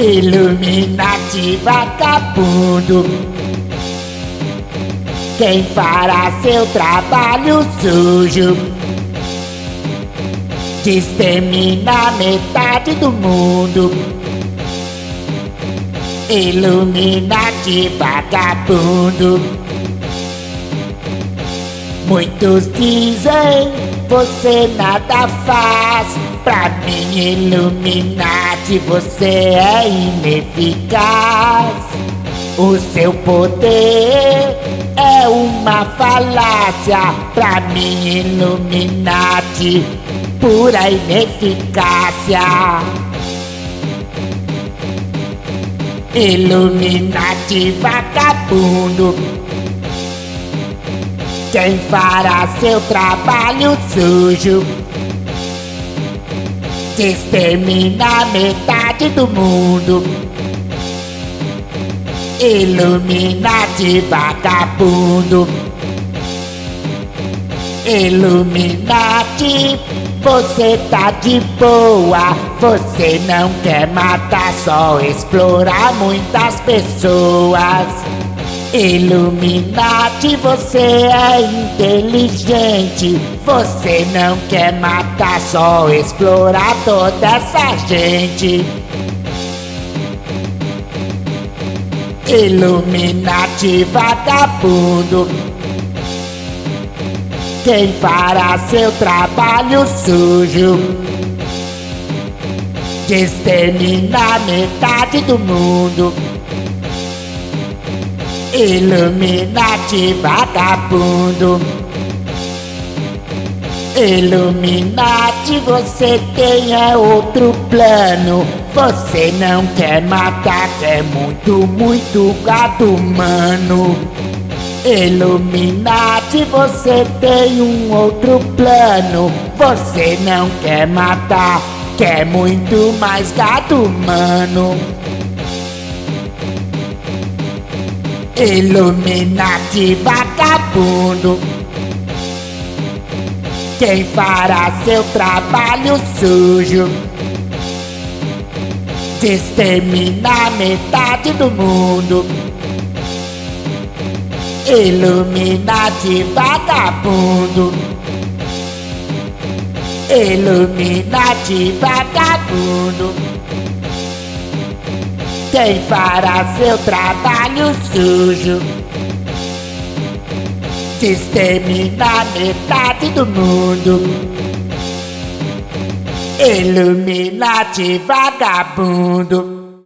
Illuminati vagabundo. Quem fará seu trabalho sujo? Extermina metade do mundo. Illuminati vagabundo. Muitos dizem você nada faz. Pra mim Illuminati você é ineficaz. O seu poder é uma falácia. Pra mim Illuminati pura ineficácia. Illuminati vagabundo Quem fará seu trabalho sujo? Extermina metade do mundo. Illuminati vagabundo. Illuminati você tá de boa, você não quer matar, só explorar muitas pessoas. Illuminati, você é inteligente, você não quer matar, só explorar toda essa gente. Illuminati vagabundo quem fará seu trabalho sujo de exterminar metade do mundo. Illuminati vagabundo. Illuminati, você tem é outro plano. Você não quer matar, quer muito, muito gado humano. Illuminati, você tem um outro plano. Você não quer matar, quer muito mais gado humano. Illuminati vagabundo. Quem fará seu trabalho sujo? De exterminar metade do mundo. Illuminati vagabundo Illuminati vagabundo Quem fará seu trabalho sujo. De exterminar metade do mundo. Illuminati vagabundo